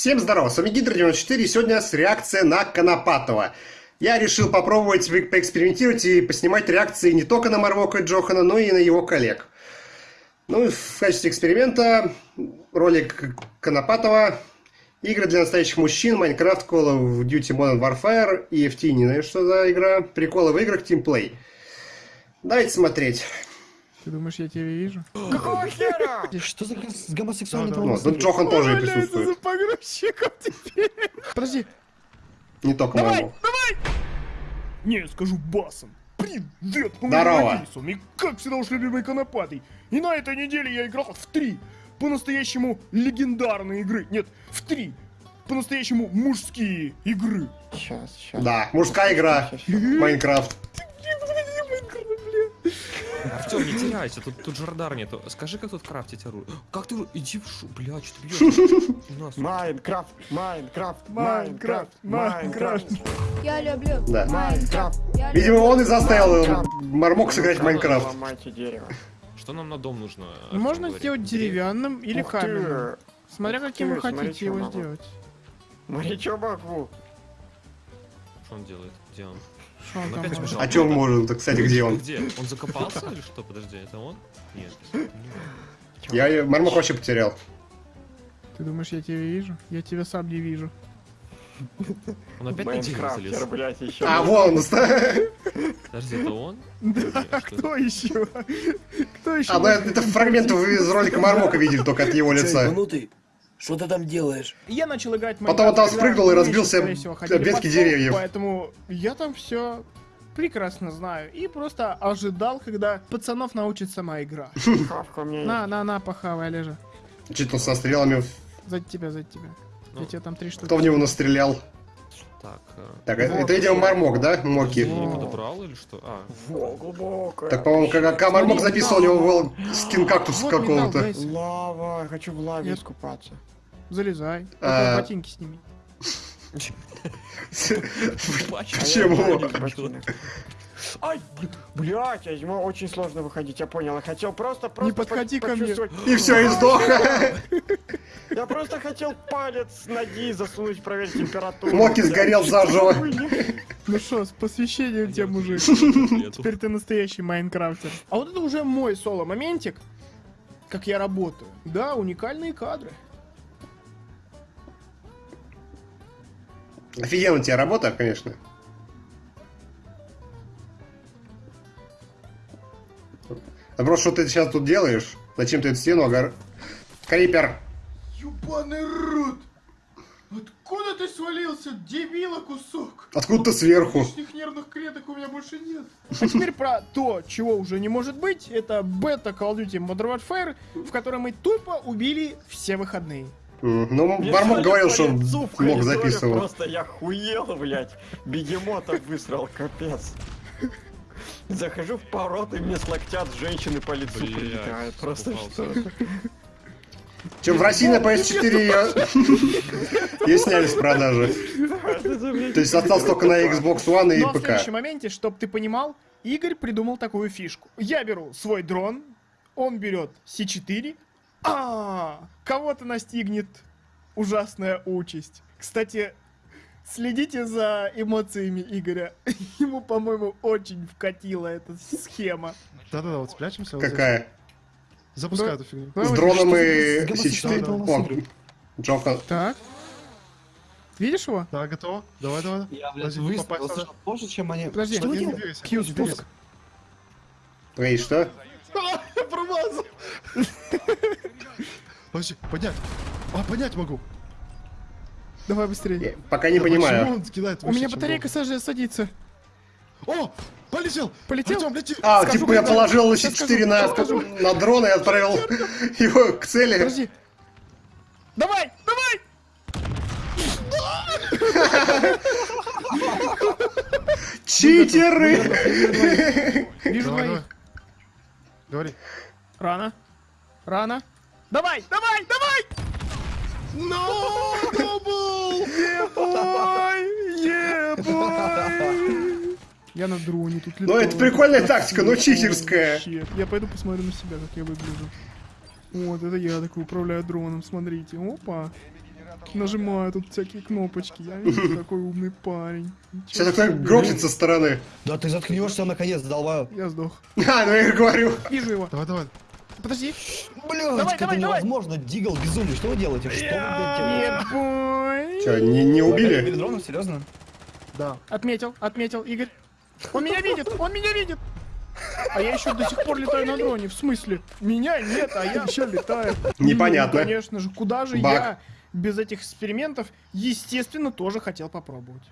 Всем здорово, с вами Гидро94, и сегодня с реакция на Конопатова. Я решил попробовать поэкспериментировать и поснимать реакции не только на Марвока и Джохана, но и на его коллег. Ну, в качестве эксперимента ролик Конопатова, игры для настоящих мужчин, Minecraft, Call of Duty Modern Warfare и FT, не знаю, что за игра, приколы в играх, тимплей. Давайте смотреть. Ты думаешь, я тебя вижу? Какого хера? Что за гомосексуальный Ну, тут Джохан тоже и присутствует. за погрузчиком теперь. Подожди. Не только Давай, моему. давай! Не, скажу басом. Привет, Здорово. Мелисом. И как всегда уж любимый конопатый. И на этой неделе я играл в три по-настоящему легендарные игры. Нет, в три по-настоящему мужские игры. Сейчас, сейчас. Да, мужская игра, Майнкрафт. Артем, не теряйся, тут, тут же радар нету. Скажи, как тут крафтить оружие. Как ты... Иди в шу... Бля, что ты бьешь? Minecraft, Minecraft, Minecraft, Minecraft. Я люблю Да. Minecraft. Видимо, он и заставил Мармок сыграть в Minecraft. Что нам на дом нужно? Можно сделать деревянным или Ух ты. каменным. Смотря каким ты, вы хотите его могу. сделать. Смотри, что могу. Что он делает? Где он? Он Он там может? сбежал. А чё он может? Кстати, где он? Где? Он закопался или что? Подожди, это он? Нет. не он. Я Мармок вообще потерял. Ты думаешь, я тебя вижу? Я тебя сам не вижу. Он опять на залез. блядь, еще. А, вон, Подожди, это он? Да, кто еще? Кто еще? А, ну это, фрагмент из ролика Мармока видели только от его лица. Что ты там делаешь? Я начал играть Потом он там спрыгнул и разбился скорее всего, ходили об ветки под стол, деревьев. Поэтому я там все прекрасно знаю. И просто ожидал, когда пацанов научит сама игра. Меня На, на, на, похавай, Олежа. Что-то со стрелами. За тебя, за тебя. Ну, Я тебе там три штуки. Кто в него настрелял? Так, э, Так, это, видимо, Мармок, да? ты Моки. не подобрал или что? А, Во, глубокая. Так, по-моему, как, Мармок записывал, у него был скин кактус какого-то. Лава, хочу в лаве искупаться. Залезай. А. Ботинки сними. Почему? Ай, бл- блядь, ему очень сложно выходить, я понял. Я хотел просто, просто Не подходи по- ко мне. И все, и сдох. Я просто хотел палец с ноги засунуть, проверить температуру. Моки сгорел заживо. Ну что, с посвящением тебя, мужик. Теперь ты настоящий майнкрафтер. А вот это уже мой соло-моментик, как я работаю. Да, уникальные кадры. Офигенно у тебя работа, конечно. А просто что ты сейчас тут делаешь? Зачем ты эту стену огор... Крипер! Ёбаный рот! Откуда ты свалился, дебила кусок? Откуда ты сверху? Лишних нервных клеток у меня больше нет. А теперь про то, чего уже не может быть. Это бета Call of Duty Modern Warfare, в которой мы тупо убили все выходные. Ну, сегодня говорил, что в мог записывал. Просто я хуел, блядь. Бегемота высрал, капец. Захожу в пород, и мне с локтя от женщины по лицу Блядь, прилетает. Просто что? Чем в России на PS4 ее... ее сняли с продажи. То есть остался только на Xbox One и Но в ПК. следующем моменте, чтобы ты понимал, Игорь придумал такую фишку. Я беру свой дрон, он берет С4, а кого-то настигнет ужасная участь. Кстати, следите за эмоциями Игоря. Ему, по-моему, очень вкатила эта схема. Да-да-да, вот спрячемся. Какая? Запускай Да. эту фигню. С дроном и гомосексуальный С4. волосатый О, гриб. Джохан. Так. Видишь его? Да, готово? Давай, давай. Я, блядь, выставил позже, чем они... Подожди, Что двигайся. спуск. Эй, что? Я промазал. Подожди, поднять. А, поднять могу. Давай быстрее. Я пока не Да понимаю. он кидает У выше, меня батарейка должен? саж- садится. О, полетел. Полетел? Артем, лети. А, Скажу, типа я положил сейчас С4 скажу, на, на дрон и отправил его к цели. Подожди. Давай, давай! Читеры! Вижу. Говори. Рано. Рано. Давай, давай, давай! No, double! Ебой! Ебой! Я на дроне тут Ну, это прикольная тактика, но читерская. Я пойду посмотрю на себя, как я выгляжу. Вот, это я такой управляю дроном, смотрите. Опа. Нажимаю тут всякие кнопочки. Я видишь, такой умный парень. Сейчас себе. грохнет со стороны. Да ты заткнешься наконец, долбаю. Я сдох. А, ну я говорю. Вижу его. Давай, давай. Подожди. Блядь, Давай, это давай, давай. невозможно. Дигл безумный, что вы делаете? Что вы, делаете? Че, не, не убили? Убили дронов, серьезно? Да. Отметил, отметил, Игорь. Он меня видит, он меня видит. А я еще до сих пор летаю на дроне. В смысле? Меня нет, а я еще летаю. Непонятно. Ну, конечно же, куда же Баг. я без этих экспериментов, естественно, тоже хотел попробовать.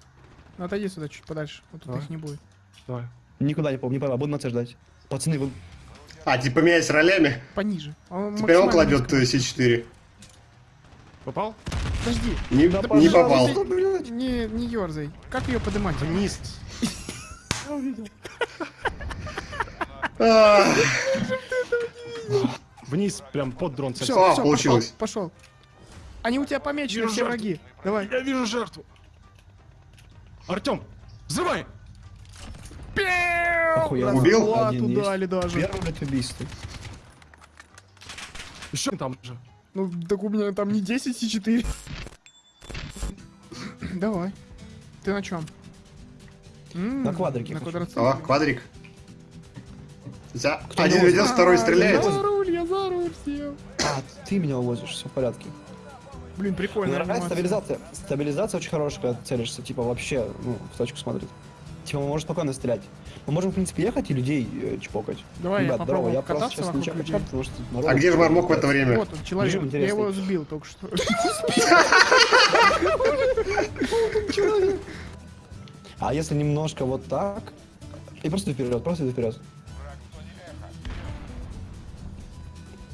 Ну, отойди сюда чуть подальше, а тут Давай. их не будет. Давай. Никуда не помню, не пойму, буду на С ждать. Пацаны, вы... А, типа менять ролями? Пониже. Он Теперь он кладет низко. э, C4. Попал? Подожди, Не, Да, не попал. не, не ерзай. Как ее поднимать? Вниз. А, Вниз, прям под дрон. Все, А, получилось. Пошел, Они у тебя помечены, все враги. Давай. Я вижу жертву. Артем, взрывай! Охуенно. Убил? Зарплату Один есть. дали даже. Первый, блядь, убийство. Еще там же. Ну, так у меня там не 10 и 4. Давай. Ты на чем? На квадрике На квадроцикле. О, квадрик. За... Кто Один ведет, второй стреляет. Я за руль, я за руль сел. А, ты меня увозишь, все в порядке. Блин, Мне прикольно. нравится стабилизация. Стабилизация очень хорошая, когда целишься, типа, вообще, ну, в точку смотрит. Типа, мы можем спокойно стрелять. Мы можем, в принципе, ехать и людей э, чпокать. Давай я Ребят, здорово, попробую я просто сейчас людей. качаю, потому что народ- А где же Мармок в это время? Вот он, человек. Режим Я его сбил только что. А если немножко вот так, и просто вперед, просто вперед.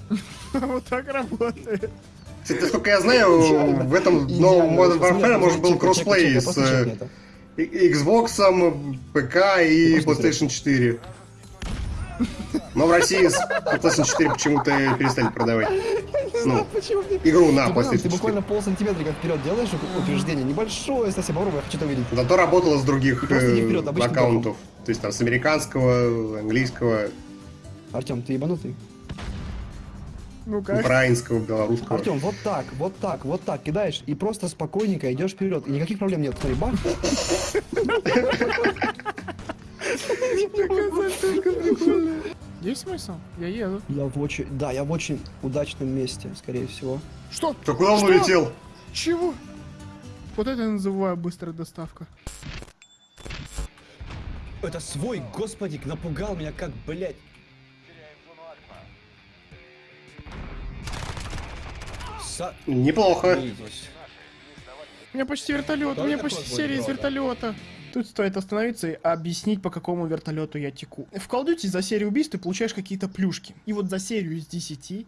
Вот так работает. Насколько я знаю, в этом новом Modern Warfare может был кроссплей с Xbox, ПК и PlayStation 4. Но в России с PlayStation 4 почему-то перестали продавать. Ну, игру на Ты, ты PlayStation 4. буквально пол сантиметрика вперед делаешь утверждение. Небольшое, совсем попробуй, я хочу это увидеть. Зато работала с других э, аккаунтов. То есть там с американского, английского, Артем, ты ебанутый? Ну как? украинского, белорусского. Артем, вот так, вот так, вот так кидаешь, и просто спокойненько идешь вперед. И никаких проблем нет. Смотри, бах. Есть смысл? Я еду. Я в очень, да, я в очень удачном месте, скорее всего. Что? Да куда он улетел? Чего? Вот это я называю быстрая доставка. Это свой, господи, напугал меня как, блядь. Са... Неплохо. У меня почти вертолет, у меня почти серия из вертолета. Тут стоит остановиться и объяснить, по какому вертолету я теку. В Call of Duty за серию убийств ты получаешь какие-то плюшки. И вот за серию из 10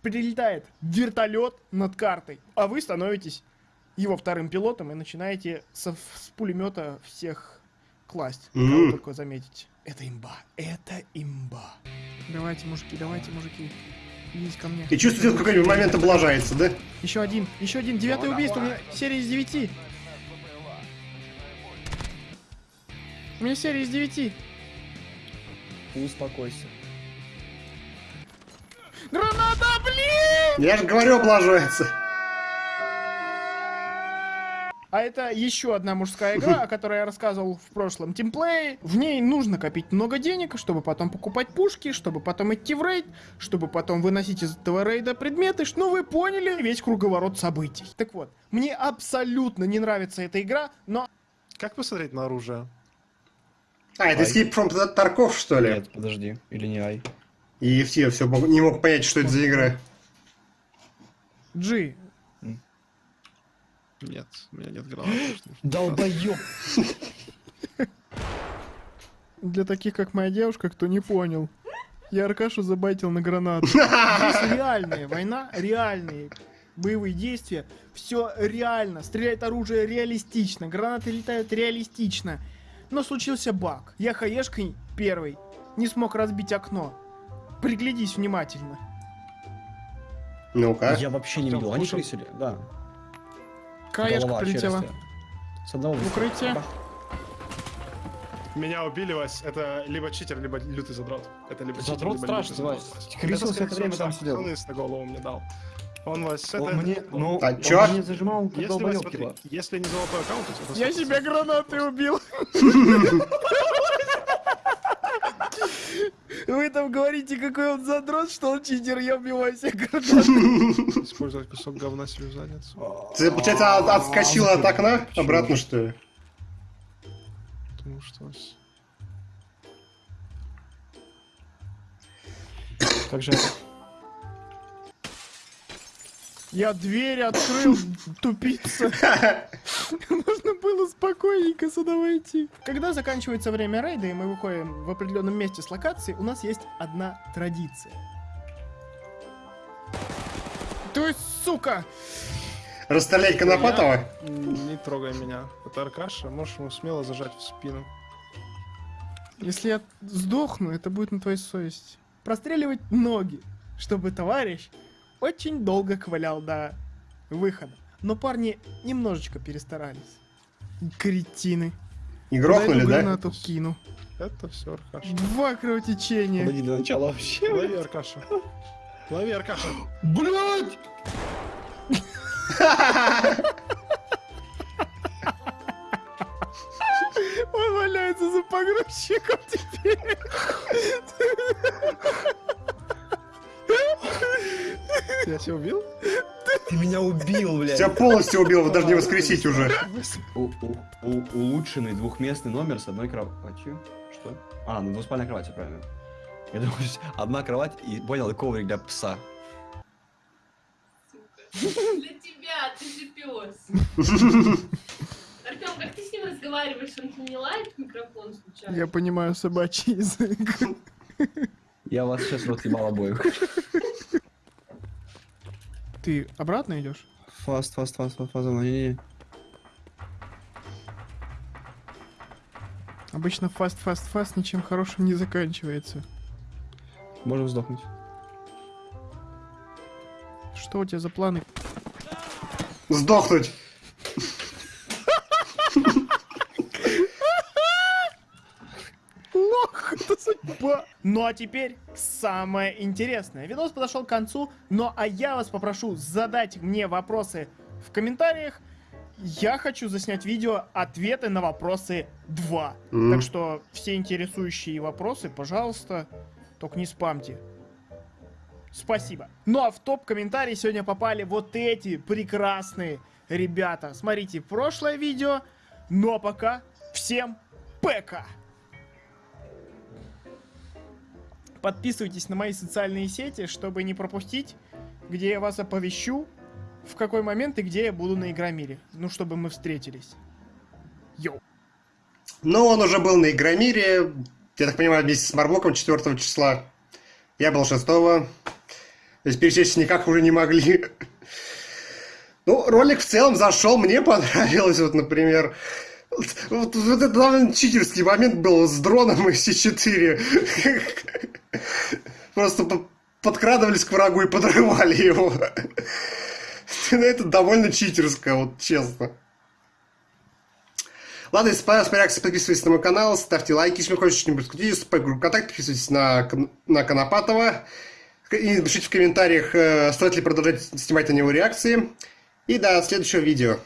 прилетает вертолет над картой, а вы становитесь его вторым пилотом и начинаете со, с пулемета всех класть. Кого Мгм. только заметите. Это имба. Это имба. Давайте, мужики, давайте, мужики. Идите ко мне. И чувствуете, в какой-нибудь момент облажается, да? Еще один, еще один, девятое убийство, у меня серия из девяти. У меня серия из девяти. Успокойся. Граната, блин! Я же говорю, облажается. А это еще одна мужская игра, о которой я рассказывал в прошлом тимплее. В ней нужно копить много денег, чтобы потом покупать пушки, чтобы потом идти в рейд, чтобы потом выносить из этого рейда предметы. Ну вы поняли весь круговорот событий. Так вот, мне абсолютно не нравится эта игра, но Как посмотреть на оружие? А, это Escape from Tarkov, что ли? Нет, подожди, или не ай. И все, все не мог понять, что это за игра. G, Нет, у меня нет гранаты. Долбоёб. Для таких, как моя девушка, кто не понял. Я Аркашу забайтил на гранату. Здесь реальная война, реальные боевые действия. Все реально. Стреляет оружие реалистично. Гранаты летают реалистично. Но случился баг. Я хаешкой первый не смог разбить окно. Приглядись внимательно. Ну-ка. Я вообще не видел. Они крысили, да. Голова прилетела. С одного В укрытие. Меня убили, Вась. Это либо читер, либо лютый задрот. Это либо читер, Задрот либо страшный, лютый Вась. задрот. Крысился Это, время там сидел. Хлыст на голову мне дал. Он вас... Он это- мне, ну, А он чё? мне зажимал, как Если, долбоёб, смотри, если не золотой аккаунт, то Я сотка. себя гранатой убил. Вы там говорите, какой он задрот, что он читер, я убиваю гранатой. Использовать кусок говна себе в задницу. Ты, получается, от- отскочила от окна обратно, что ли? Потому что... с- Как же... Я дверь открыл, тупица. Можно было спокойненько сюда войти. Когда заканчивается время рейда, и мы выходим в определенном месте с локации, у нас есть одна традиция. То есть, сука! Расстрелять Конопатова? Не трогай меня. Это Аркаша, можешь ему смело зажать в спину. Если я сдохну, это будет на твоей совести. Простреливать ноги, чтобы товарищ очень долго ковылял до выхода. Но парни немножечко перестарались. Кретины. И грохнули, да? гранату кину. Это все Аркаша. Два кровотечения. Подойди до начала вообще. Лови Аркаша. Лови Аркаша. Блять! Он валяется за погрузчиком теперь. Я тебя убил? Ты меня убил, блядь. Тебя полностью убил, даже не воскресить уже. Улучшенный двухместный номер с одной кроватью. Что? А, ну двуспальная кровать, правильно. Я думаю, одна кровать и понял, и коврик для пса. Для тебя, ты же пес. Артем, как ты с ним разговариваешь? Он не лает микрофон случайно? Я понимаю собачий язык. Я вас сейчас рот ебал обоих. Ты обратно идешь? Fast, fast, fast, fast, fast, не-не-не. Обычно fast-fast-fast ничем хорошим не заканчивается. Можем сдохнуть. Что у тебя за планы? Сдохнуть. Лох, это судьба. Ну а теперь самое интересное. Видос подошел к концу, ну а я вас попрошу задать мне вопросы в комментариях. Я хочу заснять видео ответы на вопросы 2. М. Так что все интересующие вопросы, пожалуйста, только не спамьте. Спасибо. Ну а в топ-комментарии сегодня попали вот эти прекрасные ребята. Смотрите прошлое видео. Ну а пока всем ПК! Подписывайтесь на мои социальные сети, чтобы не пропустить, где я вас оповещу, в какой момент и где я буду на Игромире. Ну, чтобы мы встретились. Йоу. Ну, он уже был на Игромире, я так понимаю, вместе с Марблоком 4 числа. Я был 6 То есть пересечься никак уже не могли. Ну, ролик в целом зашел, мне понравилось, вот, например. Вот, вот- вот это довольно читерский момент был с дроном из С4. Просто по- подкрадывались к врагу и подрывали его. Ну, Это довольно читерско, вот честно. Ладно, если понравилась моя подписывайтесь на мой канал, ставьте лайки, если вы хотите что-нибудь скрутить, вступайте в группу ВКонтакте, подписывайтесь на, на Конопатова. И напишите в комментариях, э, стоит ли продолжать снимать на него реакции. И до следующего видео.